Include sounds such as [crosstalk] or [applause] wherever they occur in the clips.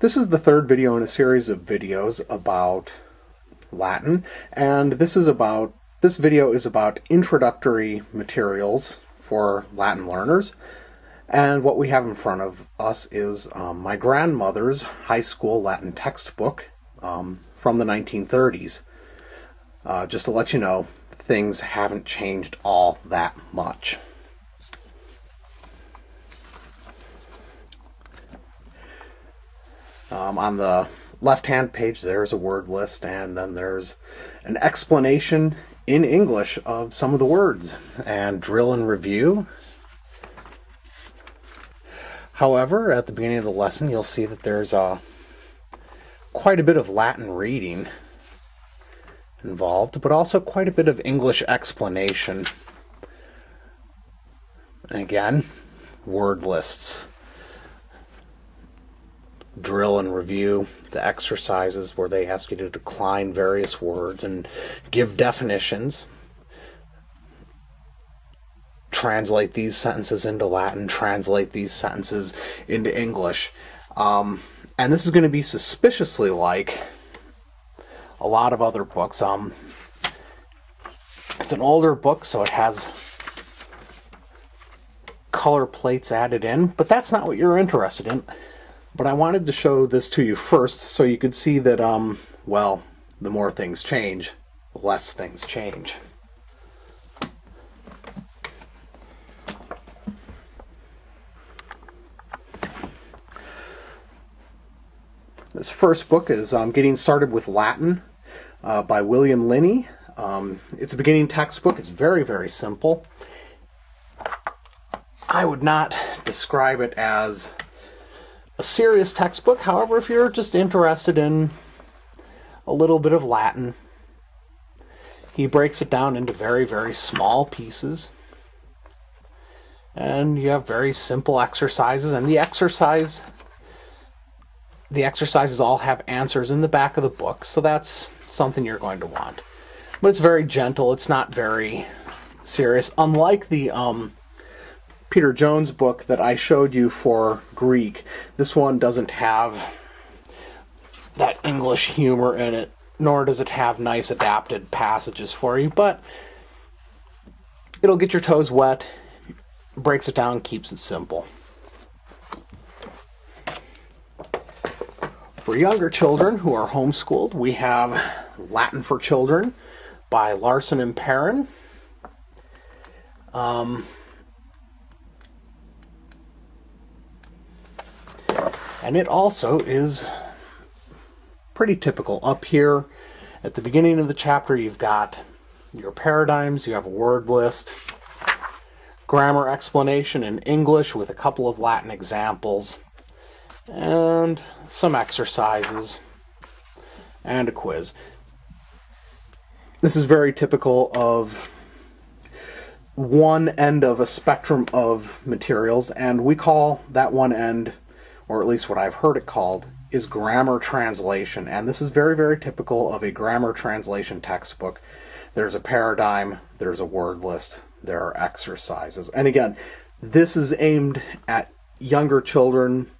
This is the third video in a series of videos about Latin, and this is about this video is about introductory materials for Latin learners. And what we have in front of us is um, my grandmother's high school Latin textbook um, from the 1930s. Uh, just to let you know, things haven't changed all that much. Um, on the left hand page, there's a word list, and then there's an explanation in English of some of the words and drill and review. However, at the beginning of the lesson, you'll see that there's a uh, quite a bit of Latin reading involved, but also quite a bit of English explanation. And again, word lists drill and review the exercises where they ask you to decline various words and give definitions. Translate these sentences into Latin, translate these sentences into English. Um, and this is going to be suspiciously like a lot of other books. Um, it's an older book, so it has color plates added in, but that's not what you're interested in. But I wanted to show this to you first so you could see that, um, well, the more things change, the less things change. This first book is um, Getting Started with Latin uh, by William Linney. Um, it's a beginning textbook. It's very, very simple. I would not describe it as a serious textbook. However, if you're just interested in a little bit of Latin, he breaks it down into very, very small pieces. And you have very simple exercises, and the exercise the exercises all have answers in the back of the book, so that's something you're going to want. But it's very gentle, it's not very serious. Unlike the um, Peter Jones book that I showed you for Greek. This one doesn't have that English humor in it, nor does it have nice adapted passages for you, but it'll get your toes wet, breaks it down, keeps it simple. For younger children who are homeschooled, we have Latin for Children by Larsen and Perrin. Um, And it also is pretty typical. Up here at the beginning of the chapter, you've got your paradigms, you have a word list, grammar explanation in English with a couple of Latin examples, and some exercises, and a quiz. This is very typical of one end of a spectrum of materials, and we call that one end or at least what I've heard it called, is grammar translation. And this is very, very typical of a grammar translation textbook. There's a paradigm, there's a word list, there are exercises. And again, this is aimed at younger children,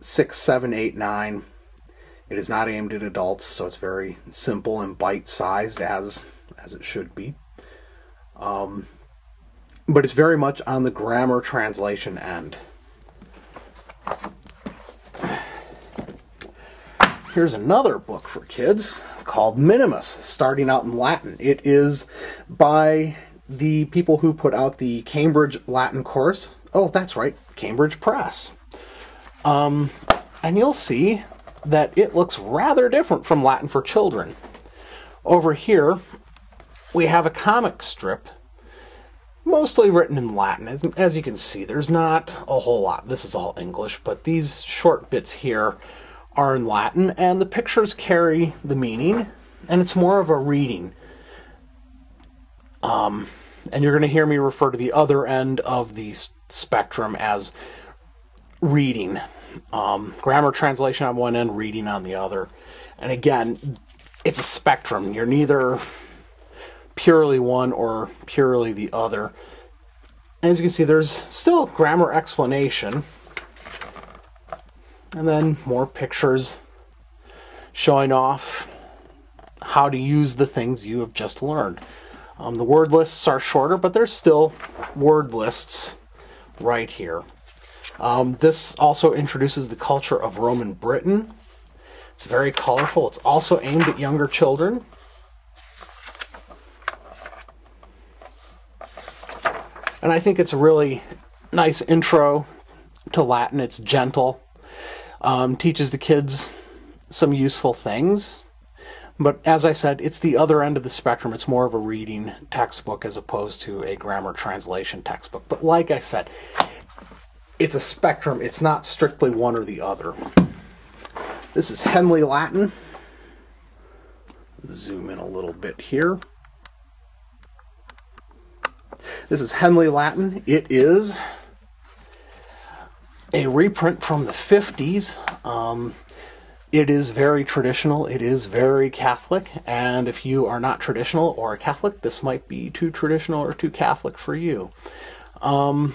six, seven, eight, nine. It is not aimed at adults, so it's very simple and bite-sized as as it should be. Um, but it's very much on the grammar translation end. Here's another book for kids called Minimus, starting out in Latin. It is by the people who put out the Cambridge Latin course. Oh, that's right, Cambridge Press. Um, and you'll see that it looks rather different from Latin for Children. Over here, we have a comic strip, mostly written in Latin. As, as you can see, there's not a whole lot. This is all English, but these short bits here are in Latin, and the pictures carry the meaning, and it's more of a reading. Um, and you're going to hear me refer to the other end of the spectrum as reading. Um, grammar translation on one end, reading on the other. And again, it's a spectrum. You're neither purely one or purely the other. And as you can see, there's still grammar explanation And then more pictures showing off how to use the things you have just learned. Um, the word lists are shorter, but there's still word lists right here. Um, this also introduces the culture of Roman Britain. It's very colorful. It's also aimed at younger children. And I think it's a really nice intro to Latin. It's gentle, um, teaches the kids some useful things. But as I said, it's the other end of the spectrum. It's more of a reading textbook as opposed to a grammar translation textbook. But like I said, it's a spectrum. It's not strictly one or the other. This is Henle Latin. Zoom in a little bit here. This is Henle Latin. It is a reprint from the 50s. Um, it is very traditional. It is very Catholic. And if you are not traditional or a Catholic, this might be too traditional or too Catholic for you. Um,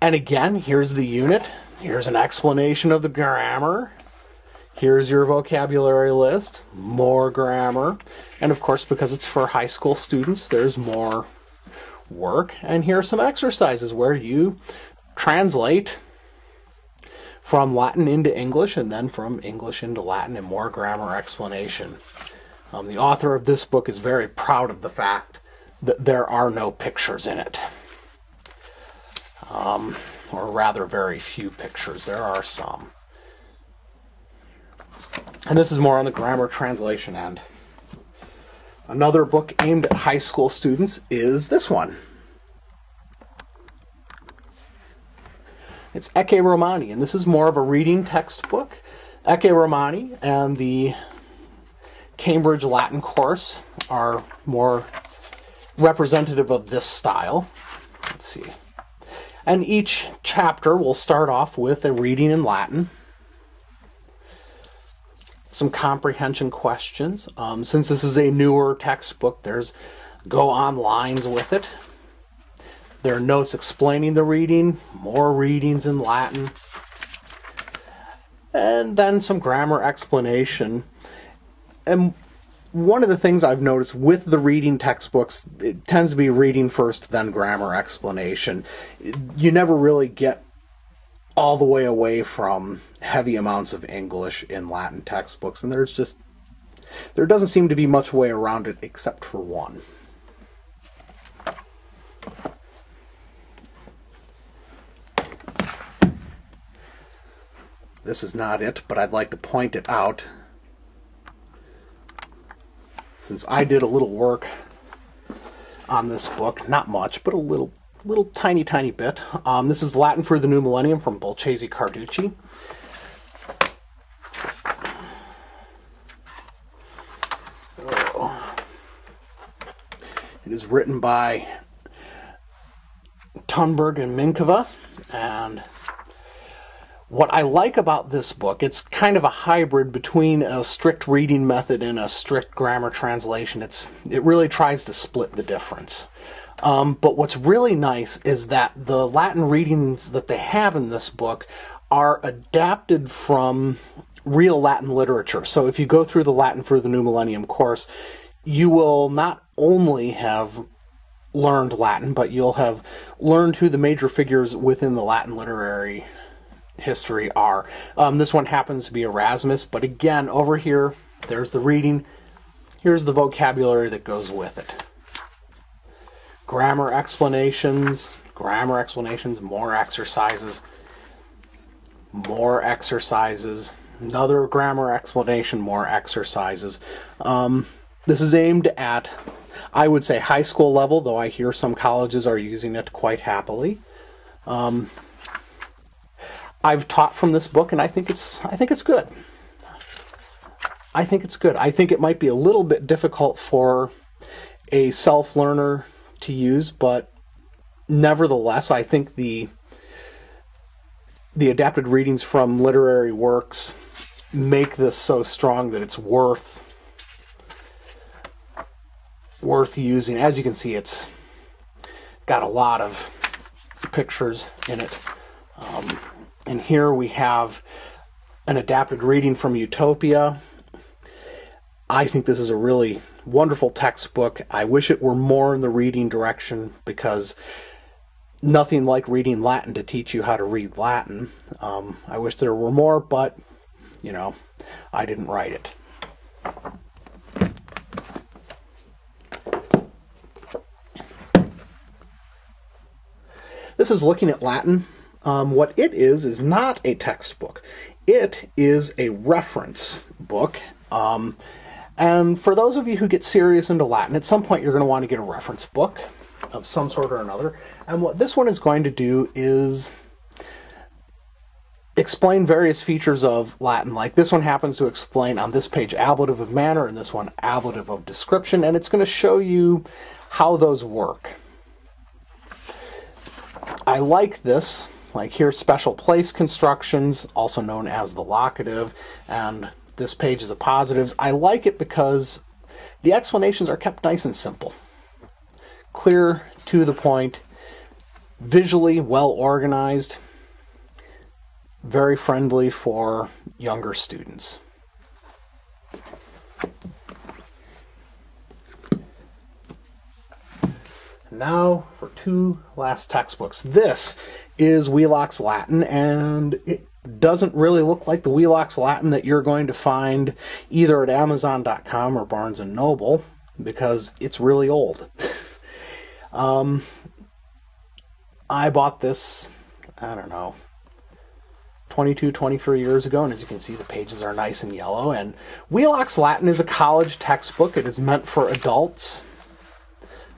and again, here's the unit. Here's an explanation of the grammar. Here's your vocabulary list. More grammar. And of course, because it's for high school students, there's more work. And here are some exercises where you translate from Latin into English and then from English into Latin and more grammar explanation. Um, the author of this book is very proud of the fact that there are no pictures in it. Um, or rather, very few pictures. There are some. And this is more on the grammar translation end. Another book aimed at high school students is this one. It's Ecce Romani, and this is more of a reading textbook. Ecce Romani and the Cambridge Latin course are more representative of this style. Let's see. And each chapter will start off with a reading in Latin some comprehension questions. Um, since this is a newer textbook, there's go on lines with it. There are notes explaining the reading, more readings in Latin, and then some grammar explanation. And one of the things I've noticed with the reading textbooks, it tends to be reading first, then grammar explanation. You never really get all the way away from heavy amounts of English in Latin textbooks, and there's just there doesn't seem to be much way around it except for one. This is not it, but I'd like to point it out since I did a little work on this book, not much, but a little little tiny, tiny bit. Um, this is Latin for the New Millennium from Bolchazy-Carducci. Oh. It is written by Tunberg and Minkova, and what I like about this book, it's kind of a hybrid between a strict reading method and a strict grammar translation. It's it really tries to split the difference. Um, but what's really nice is that the Latin readings that they have in this book are adapted from real Latin literature. So if you go through the Latin for the New Millennium course, you will not only have learned Latin, but you'll have learned who the major figures within the Latin literary history are. Um, this one happens to be Erasmus, but again, over here, there's the reading. Here's the vocabulary that goes with it grammar explanations, grammar explanations, more exercises, more exercises, another grammar explanation, more exercises. Um, this is aimed at, I would say, high school level, though I hear some colleges are using it quite happily. Um, I've taught from this book, and I think it's I think it's good. I think it's good. I think it might be a little bit difficult for a self learner to use, but nevertheless, I think the the adapted readings from literary works make this so strong that it's worth worth using. As you can see, it's got a lot of pictures in it. Um, And here we have an adapted reading from Utopia. I think this is a really wonderful textbook. I wish it were more in the reading direction because nothing like reading Latin to teach you how to read Latin. Um, I wish there were more, but, you know, I didn't write it. This is looking at Latin. Um, what it is is not a textbook. It is a reference book. Um, and for those of you who get serious into Latin, at some point you're going to want to get a reference book of some sort or another. And what this one is going to do is explain various features of Latin. Like this one happens to explain on this page ablative of manner and this one ablative of description, and it's going to show you how those work. I like this. Like here, special place constructions, also known as the locative, and this page is appositives. I like it because the explanations are kept nice and simple. Clear, to the point, visually well organized, very friendly for younger students. Now for two last textbooks. This is Wheelock's Latin, and it doesn't really look like the Wheelock's Latin that you're going to find either at Amazon.com or Barnes and Noble because it's really old. [laughs] um, I bought this, I don't know, 22, 23 years ago, and as you can see, the pages are nice and yellow. And Wheelock's Latin is a college textbook. It is meant for adults.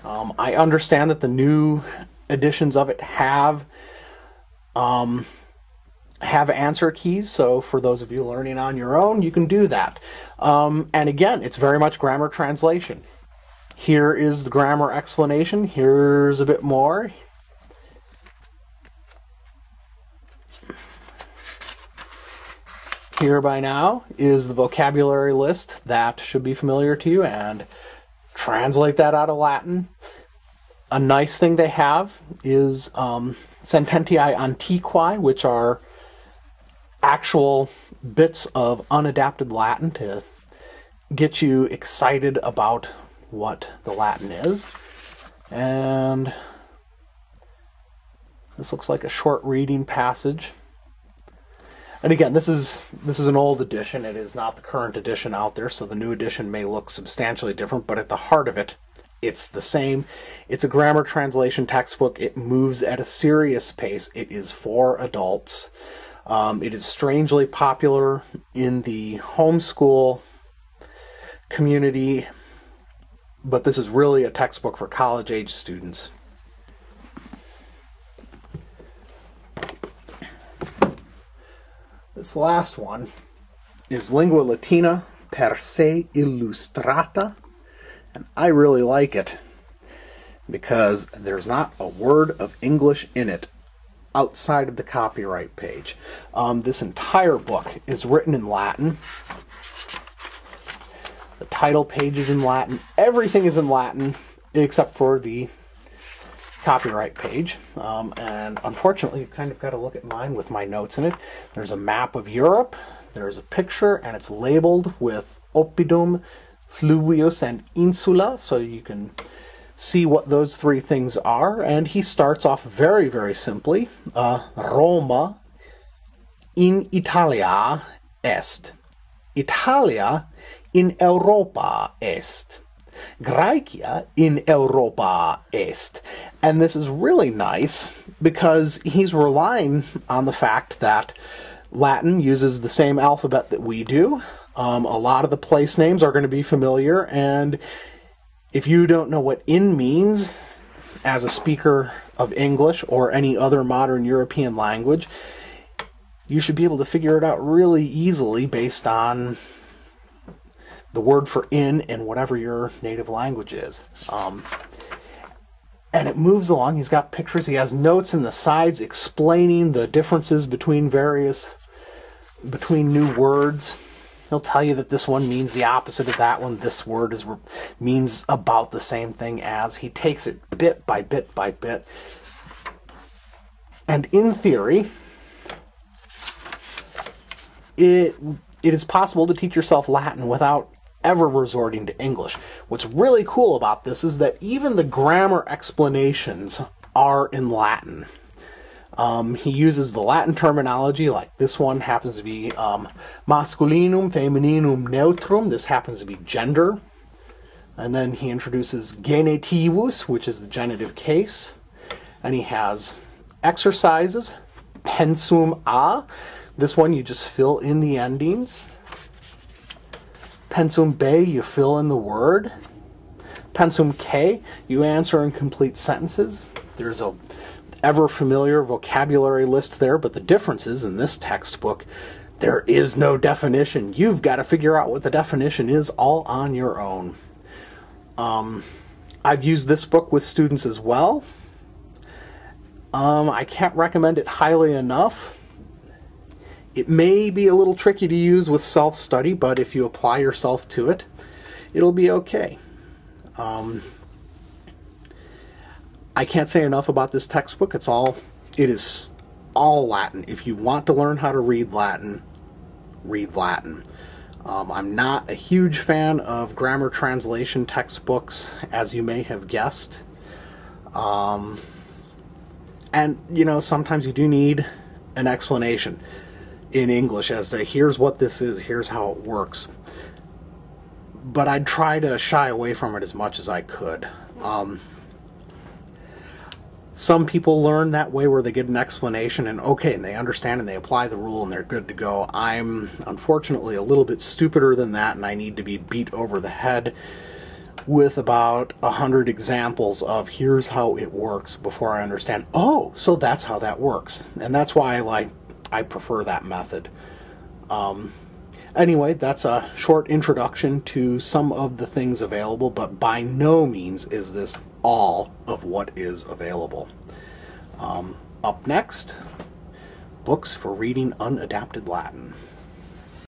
Um, I understand that the new editions of it have um, have answer keys. So for those of you learning on your own, you can do that. Um, and again, it's very much grammar translation. Here is the grammar explanation. Here's a bit more. Here by now is the vocabulary list that should be familiar to you and translate that out of Latin. A nice thing they have is um, sententiae antiquae, which are actual bits of unadapted Latin to get you excited about what the Latin is. And this looks like a short reading passage. And again, this is this is an old edition. It is not the current edition out there, so the new edition may look substantially different, but at the heart of it, it's the same. It's a grammar translation textbook. It moves at a serious pace. It is for adults. Um, it is strangely popular in the homeschool community, but this is really a textbook for college age students. This last one is Lingua Latina per se illustrata, and I really like it because there's not a word of English in it outside of the copyright page. Um, this entire book is written in Latin. The title page is in Latin. Everything is in Latin except for the copyright page. Um, and unfortunately, you've kind of got to look at mine with my notes in it. There's a map of Europe, there's a picture, and it's labeled with Oppidum, Fluvius, and Insula, so you can see what those three things are. And he starts off very, very simply uh, Roma in Italia est. Italia in Europa est. Graecia in Europa est. And this is really nice because he's relying on the fact that Latin uses the same alphabet that we do. Um, a lot of the place names are going to be familiar, and if you don't know what in means as a speaker of English or any other modern European language, you should be able to figure it out really easily based on the word for in in whatever your native language is. Um, and it moves along. He's got pictures. He has notes in the sides explaining the differences between various between new words. He'll tell you that this one means the opposite of that one. This word is means about the same thing as. He takes it bit by bit by bit. And in theory, it it is possible to teach yourself Latin without ever resorting to English. What's really cool about this is that even the grammar explanations are in Latin. Um, he uses the Latin terminology, like this one happens to be um, masculinum, femininum, neutrum. This happens to be gender. And then he introduces genitivus, which is the genitive case. And he has exercises, pensum a. This one you just fill in the endings. Pensum B, you fill in the word. Pensum K, you answer in complete sentences. There's a ever familiar vocabulary list there, but the difference is in this textbook, there is no definition. You've got to figure out what the definition is all on your own. Um, I've used this book with students as well. Um, I can't recommend it highly enough. It may be a little tricky to use with self study, but if you apply yourself to it, it'll be okay. Um, I can't say enough about this textbook. It's all, it is all Latin. If you want to learn how to read Latin, read Latin. Um, I'm not a huge fan of grammar translation textbooks, as you may have guessed. Um, and, you know, sometimes you do need an explanation in English as to here's what this is, here's how it works. But I'd try to shy away from it as much as I could. Um, some people learn that way where they get an explanation and okay, and they understand and they apply the rule and they're good to go. I'm unfortunately a little bit stupider than that, and I need to be beat over the head with about a hundred examples of here's how it works before I understand. Oh, so that's how that works, and that's why I like I prefer that method. Um, anyway, that's a short introduction to some of the things available, but by no means is this all of what is available. Um, up next, books for reading unadapted Latin.